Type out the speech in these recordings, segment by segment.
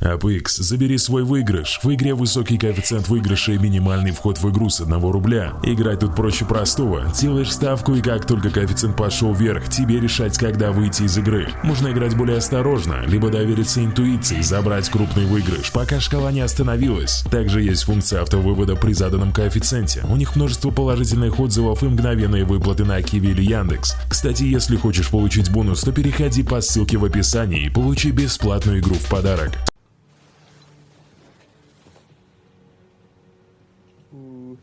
APX, забери свой выигрыш. В игре высокий коэффициент выигрыша и минимальный вход в игру с 1 рубля. Играть тут проще простого. Делаешь ставку и как только коэффициент пошел вверх, тебе решать, когда выйти из игры. Можно играть более осторожно, либо довериться интуиции, забрать крупный выигрыш, пока шкала не остановилась. Также есть функция автовывода при заданном коэффициенте. У них множество положительных отзывов и мгновенные выплаты на Киви или Яндекс. Кстати, если хочешь получить бонус, то переходи по ссылке в описании и получи бесплатную игру в подарок. А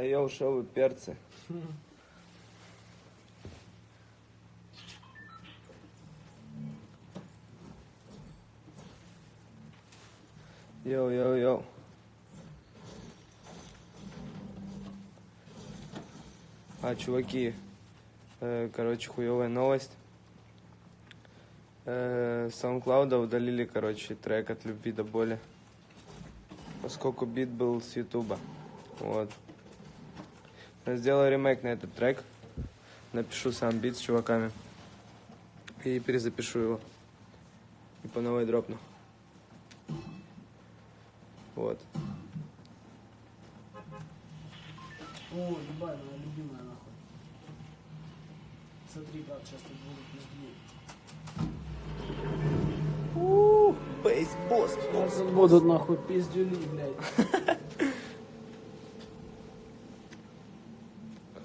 я ушел вы перцы. Йоу-йоу-йоу. А, чуваки, э, короче, хуевая новость. Э, SoundCloud удалили, короче, трек от любви до боли. Поскольку бит был с Ютуба. Вот. Сделаю ремейк на этот трек. Напишу сам бит с чуваками. И перезапишу его. И по новой дропну. Вот. О, ебать, моя любимая нахуй. Смотри, брат, сейчас тут будут пиздюли. Бейс, босс, босс, Будут нахуй пиздюли, блядь.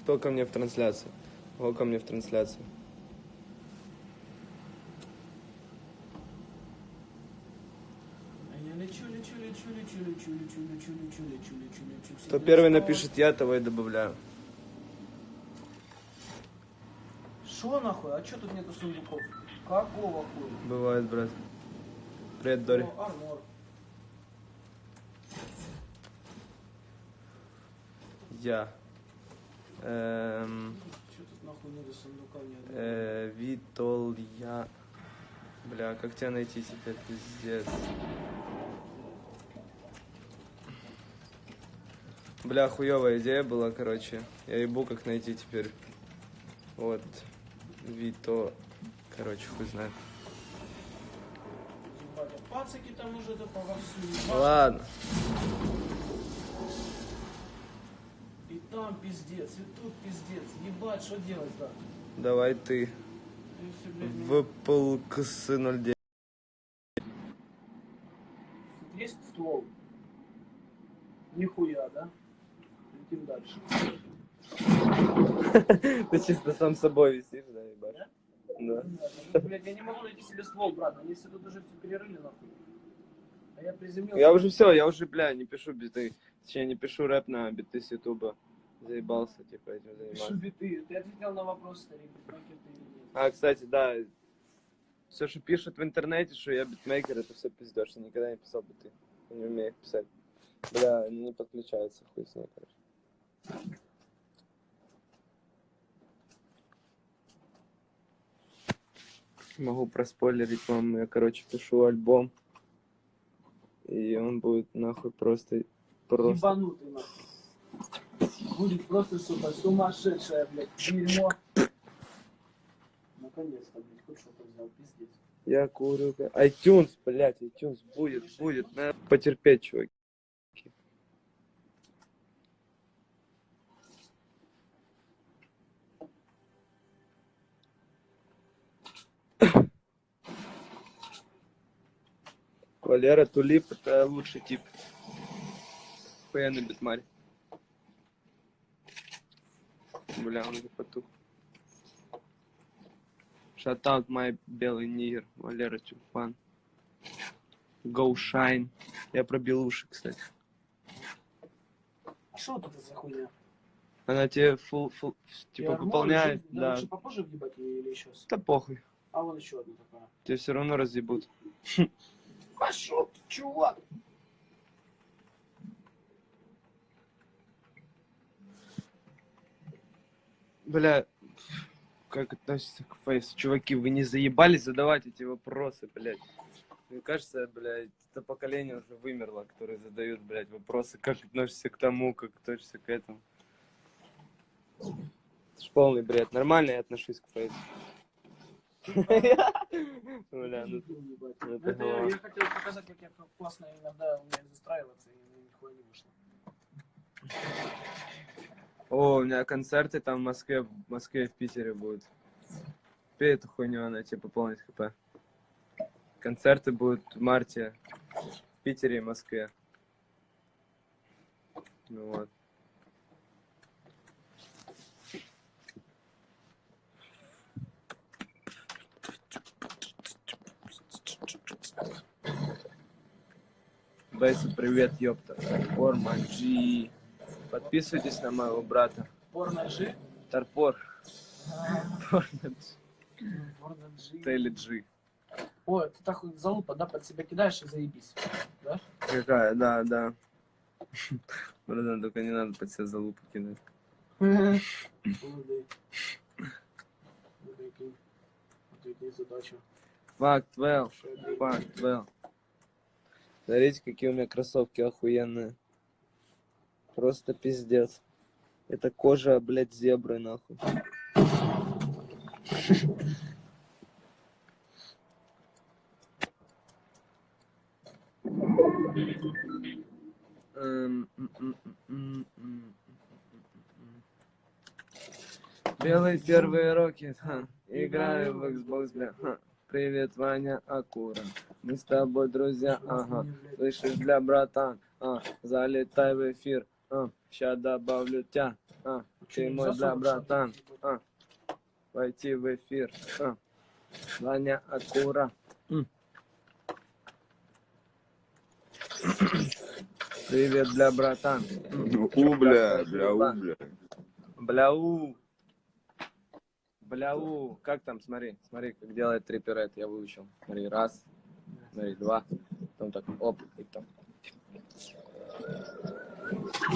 Кто ко мне в трансляции? Кто ко мне в трансляции? Кто первый напишет я, того и добавляю. Шо нахуй? А чё тут нету сундуков? Какого хуя? Бывает, брат. Армор. Я. Одного? э, Витол, я. Бля, как тебя найти теперь, пиздец. Бля, хуевая идея была, короче. Я ебу, как найти теперь. Вот. Вито. Короче, хуй знает. Пацаки там уже да ебать. Ладно. И там пиздец, и тут пиздец. Ебать, что делать, да? Давай ты. Ну, ВПЛКС 09. тут есть ствол? Нихуя, да? Летим дальше. Ты чисто сам собой висишь, да, ебать? Да. Блядь, я не могу найти себе ствол, брат. Они все тут уже все перерыли, нахуй. А я приземлился. Я уже все, я уже, бля, не пишу биты. Точнее, не пишу рэп на биты с Ютуба. Заебался, типа, этим Пишу заниматься. биты. Ты ответил на вопрос, старик, битмейкер ты или нет? А, кстати, да, все, что пишут в интернете, что я битмейкер, это все пиздешь. Я никогда не писал биты. Я не умею писать. Бля, не подключается, хуй с ней, короче. Могу проспойлерить вам, я, короче, пишу альбом. И он будет нахуй просто... Просто... Ебанутый, нахуй. Будет просто, сука, сумасшедшее, блядь, дерьмо. Наконец-то, блядь, хоть что-то взял, пиздец. Я курю. iTunes, блядь, iTunes будет, будет. Надо потерпеть, чуваки. Валера Тулип это лучший тип. Хуяный битмарь. Бля, он потух. Шатаут мой белый нигер, Валера Тюльпан. Go Shine. Я пробил уши, кстати. А что вот это за хуйня? Она тебе фул, фул, типа армор выполняет, лежит, да. Лучше попозже въебать или сейчас? Да похуй. А вон еще одна такая. Тебе все равно разъебут. Пошел ты, чувак! Бля, как относится к фейсу? Чуваки, вы не заебались задавать эти вопросы, блядь? Мне кажется, блядь, это поколение уже вымерло, которые задают, блядь, вопросы, как относишься к тому, как относишься к этому. полный бред. Нормально я отношусь к фейсу. Бля, ну ну это я, хотел показать, как я классно иногда умею застраиваться, и нихуя не вышло. О, у меня концерты там в Москве, в Москве и в Питере будут. Пей эту хуйню, она тебе пополнит хп. Концерты будут в марте в Питере и Москве. Ну вот. Бейсу, привет, ёпта. G. Подписывайтесь на моего брата. G. Тарпор. Тейли G. О, ты так вот залупа, да, под себя кидаешь и заебись. Да? Какая, да, да. Братан, только не надо под себя залупу кидать. Ну, прикинь. Ответить задачу. Факт, я Факт, well. Смотрите, какие у меня кроссовки охуенные. Просто пиздец. Это кожа, блядь, зебры, нахуй. Эм. Белые первые роки, играю в Xbox, бля. Привет, Ваня Акура, мы с тобой друзья, ага. Слышишь, бля, братан, а, залетай в эфир, а, ща добавлю тебя, а, ты мой, бля, братан, а, войти в эфир, а, Ваня Акура. Привет, бля, братан. М. У, бля, бля, у, бля. Бляу. Бляу. Как там, смотри, смотри, как делает триперет, я выучил. Смотри, раз, смотри, два, потом так, оп, и там.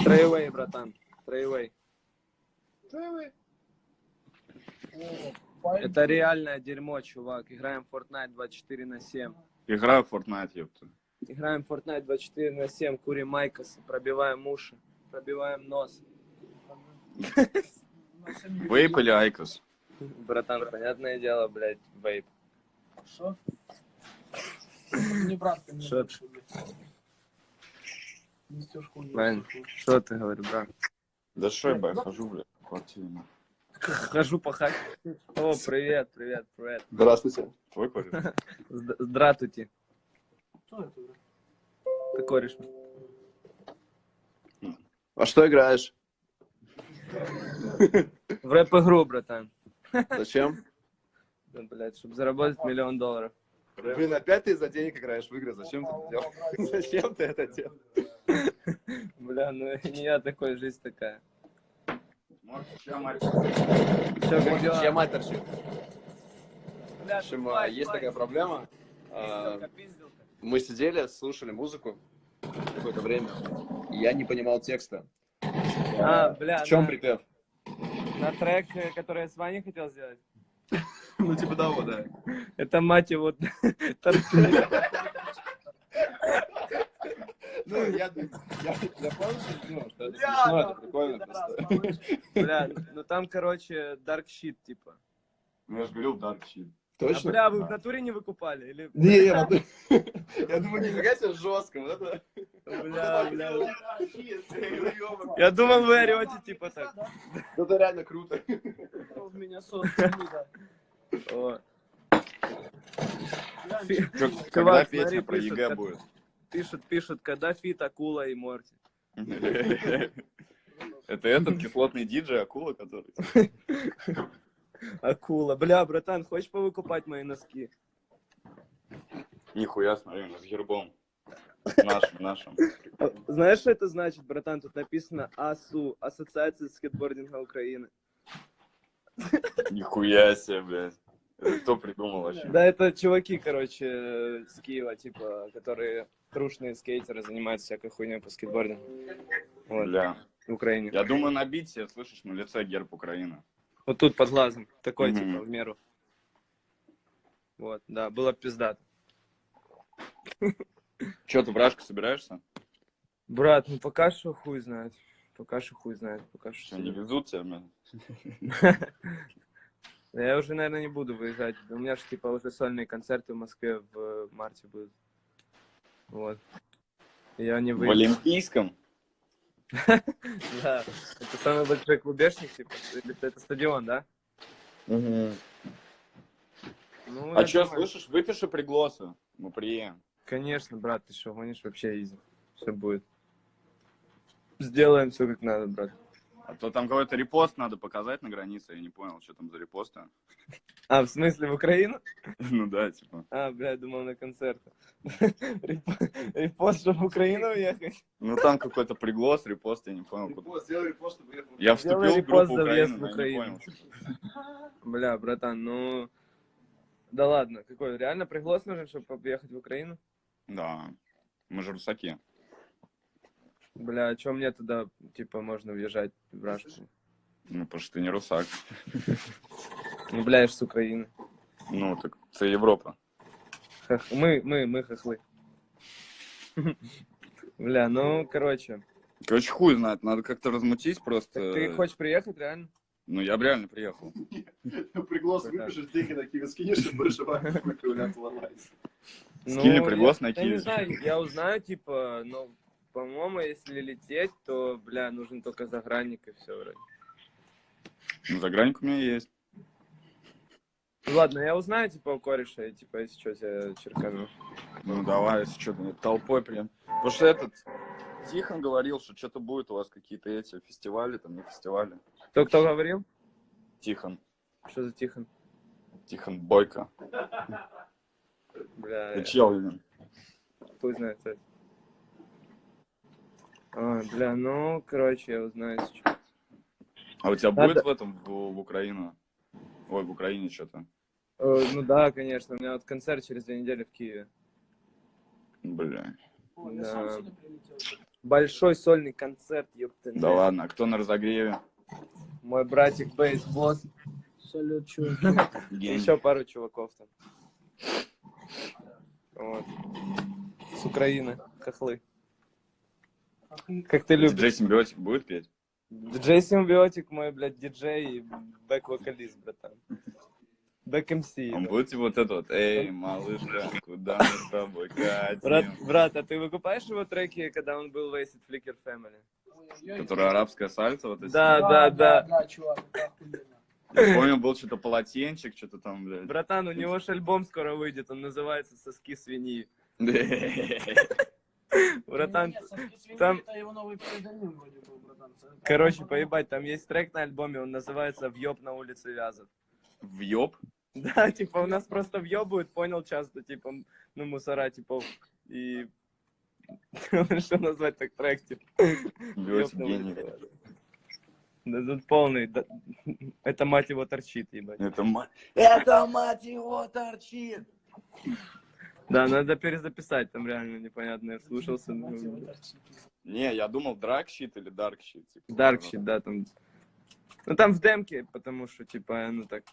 Трейвей, братан, трейвей. Это реальное дерьмо, чувак. Играем в Fortnite 24 на 7. Играю в Fortnite, ёпта. Играем в Fortnite 24 на 7, курим майкосы, пробиваем уши, пробиваем нос. Вейп или Айкос? Братан, понятное дело, блядь, вейп. Что? Не брат блядь. Хуйню. Вань. Что ты говоришь, брат? Да что я, бля, хожу, бля, в квартире. Хожу пахать. О, привет, привет, привет. Здравствуйте. Твой кореш? Зд- Здравствуйте. Кто это, блядь? Ты кореш. А что играешь? В рэп-игру, братан. Зачем? Да, блядь, чтобы заработать миллион долларов. Блин, опять ты из-за денег играешь в игры. Зачем ты это делал? Зачем ты это делал? Бля, ну не я такой, жизнь такая. Мать торчит? Бля, В общем, а, есть такая проблема. А. Мы сидели, слушали музыку какое-то время, я не понимал текста. А, бля, В чем припев? На трек, э, который я с Ваней хотел сделать. Ну, типа того, да. Это мать его. Ну, я, помню, ну, что это прикольно просто. Бля, ну там, короче, dark shit, типа. Ну, я же говорил Dark Shit. А, Точно? бля, вы в натуре не выкупали? Или... Не, я, я думаю, нифига себе жестко. Вот это... Бля, бля. Я думал, вы орете, типа так. Ну, Это реально круто. В меня когда песня про ЕГЭ будет? Пишут, пишут, когда feat Акула и Морти. Это этот кислотный диджей, акула, который... Акула. Бля, братан, хочешь повыкупать мои носки? Нихуя, смотри, ну, с гербом. Нашим, нашим. Знаешь, что это значит, братан? Тут написано АСУ, Ассоциация скейтбординга Украины. Нихуя себе, блядь. Это кто придумал вообще? Да, это чуваки, короче, с Киева, типа, которые трушные скейтеры, занимаются всякой хуйней по скейтбордингу. Вот, Бля. в Украине. Я думаю, набить себе, слышишь, на лице герб Украины. Вот тут под глазом. Такой, Мгм. типа, в меру. Вот, да, было пиздато. Че, ты в Рашку собираешься? Брат, ну пока что хуй знает. Пока что хуй знает, пока что. Не везут тебя, блин? Я уже, наверное, не буду выезжать. У меня же, типа, уже сольные концерты в Москве в э, марте будут. Вот. Я не В выеду. Олимпийском? Да. Это самый большой клубешник, типа. Это стадион, да? Ну, А что, слышишь, выпиши пригласы. Мы приедем. Конечно, брат, ты что, гонишь вообще изи. Все будет. Сделаем все как надо, брат. А то там какой-то репост надо показать на границе. Я не понял, что там за репосты. А, в смысле, в Украину? Ну да, типа. А, бля, думал на концерт. Реп- Репост, чтобы в Украину уехать. Ну там какой-то приглас, репост, я не понял. куда. Репост, сделай репост, чтобы. Я вступил в группу Украины, в я Украину. Бля, братан, ну... Да ладно, какой, реально приглас нужен, чтобы поехать в Украину? Да, мы же русаки. Бля, а чё мне туда, типа, можно въезжать в Рашку? Ну, потому что ты не русак. Ну, бля, я ж с Украины. Ну, так це Європа. Хах- Мы, мы, мы хохлы. Бля, ну, короче. Короче, хуй знает, надо как-то размутить просто. Так ты хочешь приехать, реально? Ну, я бы реально приехал. Приглас выпишешь, деньги на Киев скинешь, и будешь выковыляться ломается. Скинь мне Ну, приглас я- на Я Киев. не знаю, я узнаю, типа, но, по-моему, если лететь, то, бля, нужен только загранник и все вроде. Ну, загранник у меня есть. Ну, ладно, я узнаю, типа, у кореша, и, типа, если что, тебя черкану. Ну, давай, если что-то толпой прям. Потому что этот Тихон говорил, что что-то будет у вас какие-то эти фестивали, там не фестивали. Кто, кто говорил? Тихон. Что за Тихон? Тихон Бойко. Бля, Ты чел, блин. хуй знает, кстати. А, бля, ну, короче, я узнаю, если что. А у тебя Надо- будет в этом, в, в Украину? Ой, в Украине что-то. Э, ну да, конечно, у меня вот концерт через две недели в Киеве. Бля. Да. Большой сольный концерт, ёпта. Да ладно, а кто на разогреве? Мой братик Бейс Босс. Салют, Гений. еще пару чуваков там. Вот. С Украины, хохлы. Как ты любишь. Диджей Симбиотик будет петь? Диджей Симбиотик мой, блядь, диджей и бэк-вокалист, братан. Бэк-MC. Он будет типа вот это вот, эй, малышка, куда мы с тобой Брат, катим? брат, а ты выкупаешь его треки, когда он был в Acid Flicker Family? Которая арабская сальса, вот эти. Да, да, да. Да, чувак, это охуенно. Я помню, был что-то полотенчик, что-то там, блядь. Братан, у него же альбом скоро выйдет, он называется «Соски свиньи». Братан, там- короче, поебать, там есть трек на альбоме, он называется «Въеб на улице Вязов». Въеб? Да, типа, у нас просто въебывают, понял, часто, типа, ну, мусора, типа, и... Что назвать так трек, типа? Да тут полный, да- это мать его торчит, ебать. Это мать... Это мать его торчит! Да, надо перезаписать, там реально непонятно, я слушался. Ну. Не, я думал Dark Shit или Dark Shit. Типа. Dark да, там. Ну там в демке, потому что, типа, ну так.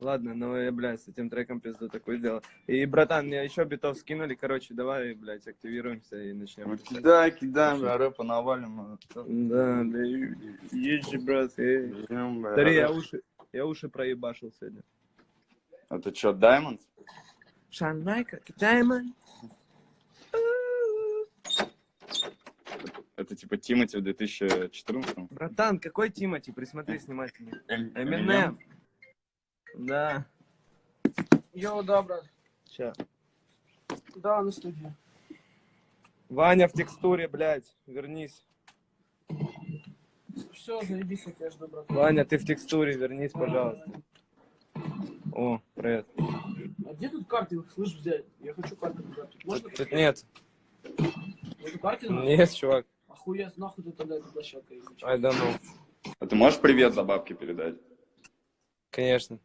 Ладно, ну я, блядь, с этим треком пизду такое дело. И, братан, мне еще битов скинули, короче, давай, блядь, активируемся и начнем. Ну, писать. кидай, кидай, бля, рэпа навалим. Да, да, есть же, брат, бля. Смотри, я уши, я уши проебашил сегодня. Это что, Diamonds? Шанайка, Даймонд. Это типа Тимати в 2014 Братан, какой Тимати? Присмотри внимательно. Эминем? Эминем. Да. Йоу, да, брат. Ща. Да, на студии. Ваня в текстуре, блядь, вернись. Все, заебись, я жду, брат. Ваня, ты в текстуре, вернись, пожалуйста. О, привет. А где тут картинг, слышь, взять? Я хочу картинг взять. Можно? Тут, тут нет. Нету картинга? Нет, чувак. Охуеть, нахуй ты тогда эта площадка есть? I don't know. А ты можешь привет за бабки передать? Конечно.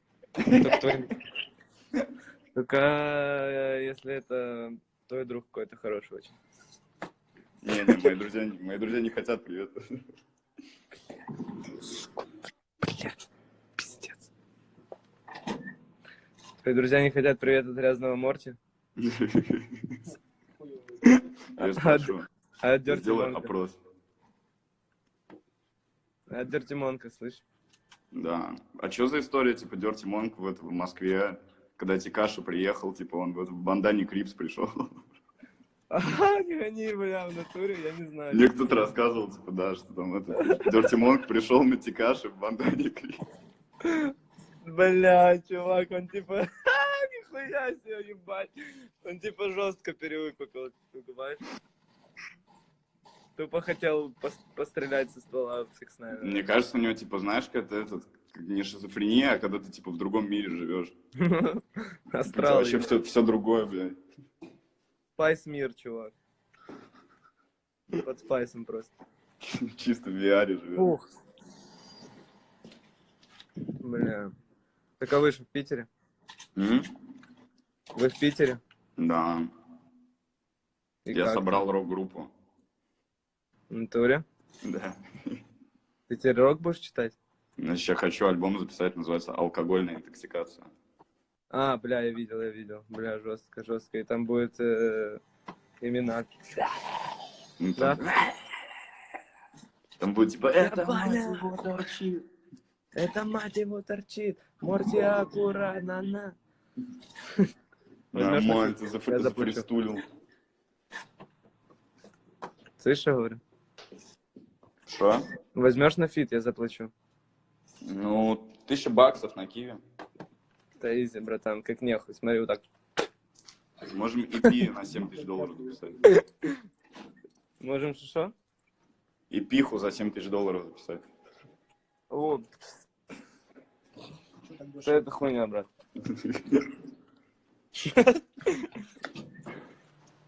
Только э, если это твой друг какой-то хороший очень. Не, не, мои друзья, мои друзья не хотят привет. Блядь, пиздец. Твои друзья не хотят привет от грязного Морти? Я спрошу. А Dirty Сделай опрос. А Dirty Monk, слышь? Да. А что за история, типа, Dirty Monk в, Москве, когда Тикаша приехал, типа, он в, бандане Crips пришел. Они, бля, в натуре, я не знаю. Мне кто-то рассказывал, типа, да, что там это... Dirty Monk пришел на Тикаше в бандане Crips. Бля, чувак, он типа, «Ха, нихуя себе, ебать. Он типа жестко перевыпукал, ты понимаешь? Тупо хотел пос- пострелять со ствола в Nine. Мне кажется, у него, типа, знаешь, как это этот, не шизофрения, а когда ты, типа, в другом мире живешь. Это Астрал. вообще все, все другое, блядь. Спайс мир, чувак. Под спайсом просто. Чисто в VR живешь. Ух. Бля. Так а вы же в Питере? М? Вы в Питере? Да. И Я как? собрал рок-группу. В натуре? Да. Ты теперь рок будешь читать? Значит, я хочу альбом записать, называется «Алкогольная интоксикация». А, бля, я видел, я видел. Бля, жестко, жестко. И там будет э, имена. Ну, Да? там, там будет, типа, это мать его торчит». Это мать его торчит. Морти аккуратно на. Нормально, ты зафристулил. Слышишь, я говорю? Что? Возьмешь на feat, я заплачу. Ну, тысяча баксов на Киви. Да easy, братан, как нехуй. Смотри, вот так. Можем EP на 7 тысяч долларов записать. Можем что? EP-ху за 7 тысяч долларов записать. О, Что это хуйня, брат?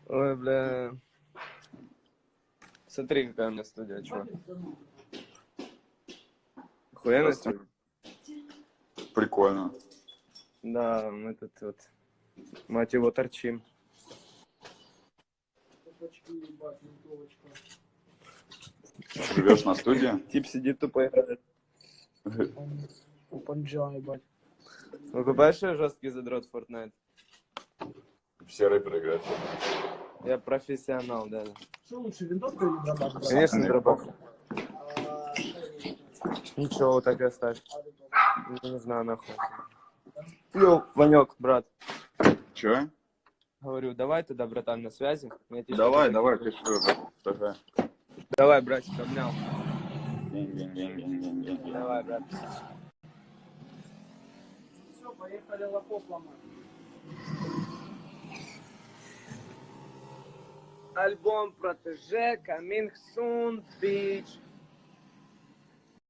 Ой, бля. Смотри, какая у меня студия, чувак. Студия? Прикольно. Да, мы тут вот, мать его, торчим. Живешь на студии? Тип сидит тупо играет. Опанджа, ебать. Выкупаешь я жесткий задрот в Fortnite? Все рэперы играют. Я профессионал, да. Что лучше, винтовка или дробаш? брат? Конечно, дробаш. А, Ничего, вот так и оставь. Не, не знаю, нахуй. Йоу, Ванек, брат. Че? Говорю, давай тогда, братан, на связи. Давай, давай, кайфуй. Давай. Давай, братик, обнял. Давай, брат. Поехали лохов ломать. Альбом Протеже, Coming Soon, Bitch.